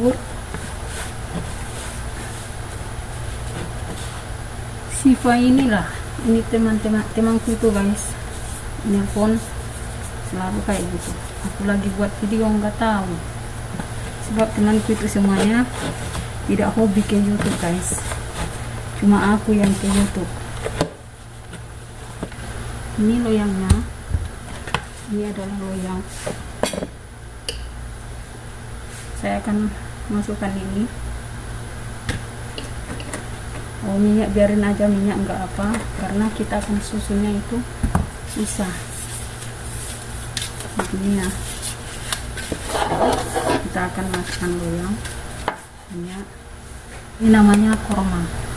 jamur Siva inilah ini teman-teman temanku itu guys. Nelfon selalu kayak gitu. Aku lagi buat video nggak tahu. Sebab temanku itu semuanya tidak hobi ke YouTube guys. Cuma aku yang ke YouTube. Ini loyangnya. Ini adalah loyang. Saya akan masukkan ini. Oh minyak biarin aja minyak enggak apa karena kita akan susunya itu susah. Begini ya. Kita akan masukkan loyang minyak. Ini namanya korma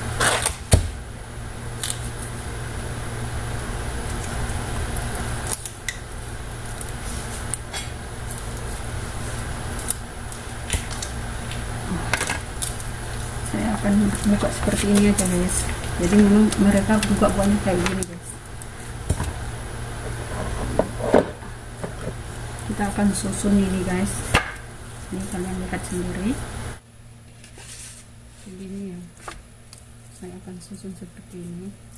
saya akan buka seperti ini aja guys. Jadi memang mereka buka banyak kayak gini guys. Kita akan susun ini guys. Ini kalian lihat sendiri. Begini ya. Saya akan susun seperti ini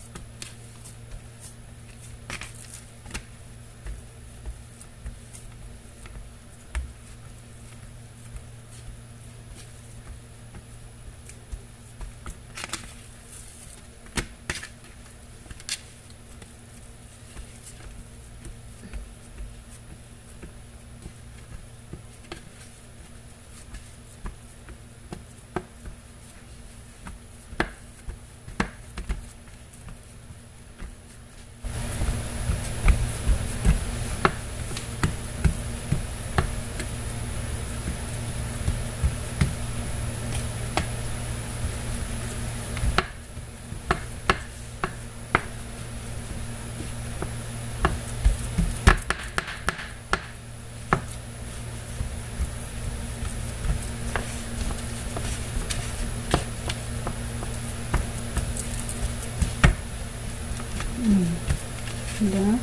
udah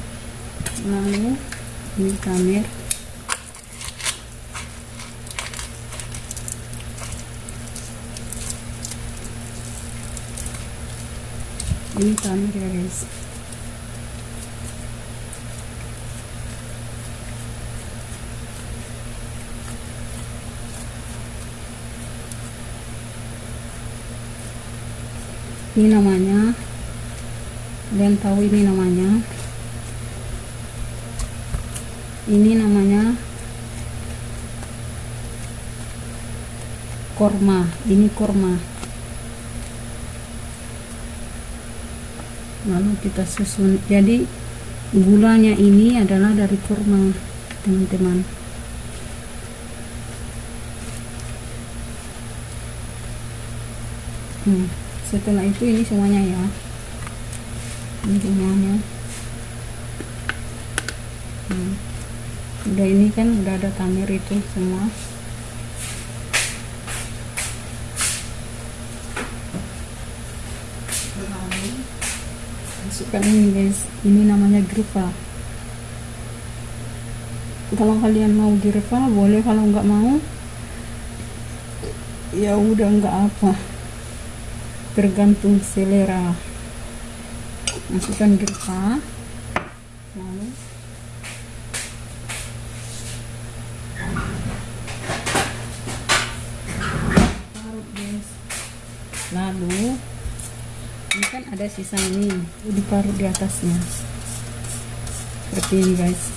lalu ini kamera ini kamera ya guys. Ini namanya. Kalian tahu ini namanya ini namanya korma. Ini korma. Lalu kita susun. Jadi gulanya ini adalah dari kurma teman-teman. Hmm, setelah itu ini semuanya ya. Ini semuanya. Hmm. Udah ini kan udah ada tamir itu semua. Masukkan ini guys. Ini namanya gripa kalau kalian mau gripa boleh. Kalau nggak mau ya udah nggak apa. Tergantung selera. Masukkan gripa lalu parut guys lalu ini kan ada sisa ini diparut di atasnya. Seperti ini guys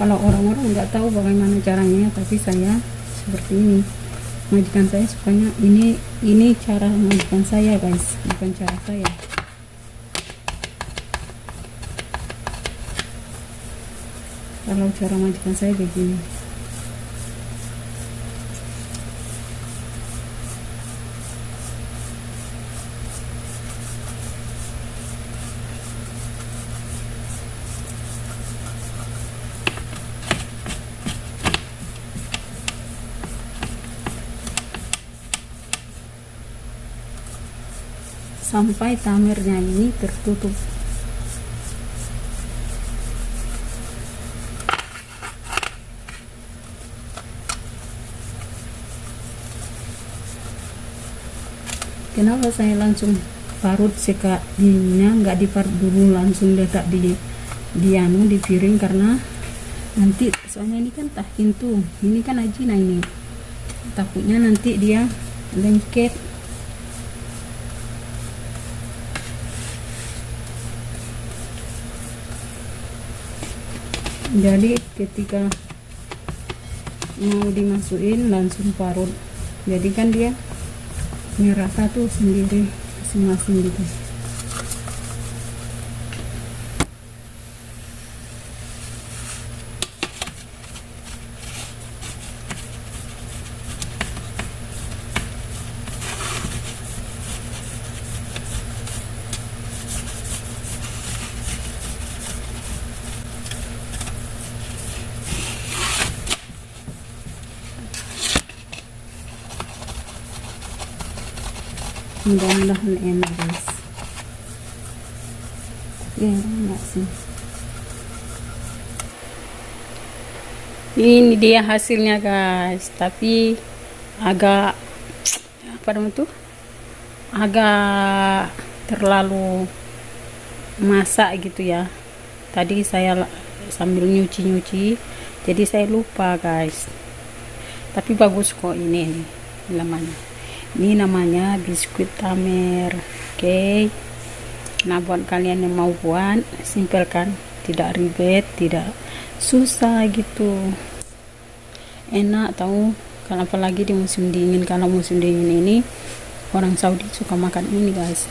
kalau orang-orang nggak tahu bagaimana caranya tapi saya seperti ini. Majikan saya sukanya ini ini cara majikan saya guys. Bukan cara saya. Kalau cara majikan saya begini sampai tamernya ini tertutup. Kenapa saya langsung parut seka dinginnya nggak diparut dulu langsung letak di di anu di piring karena nanti soalnya ini kan tahin tuh ini kan ajina ini takutnya nanti dia lengket jadi ketika mau dimasukin langsung parut. Jadi kan dia merata tuh sendiri masing-masing gitu mudah-mudahan enak guys. Ya enak sih. Ini dia hasilnya guys. Tapi agak apa namanya tuh? Agak terlalu masak gitu ya. Tadi saya sambil nyuci-nyuci jadi saya lupa guys. Tapi bagus kok ini nih namanya ini namanya biskuit tamer oke? Okay. nah buat kalian yang mau buat simpel kan tidak ribet tidak susah gitu. Enak tahu kalau apalagi di musim dingin. Kalau musim dingin ini orang Saudi suka makan ini guys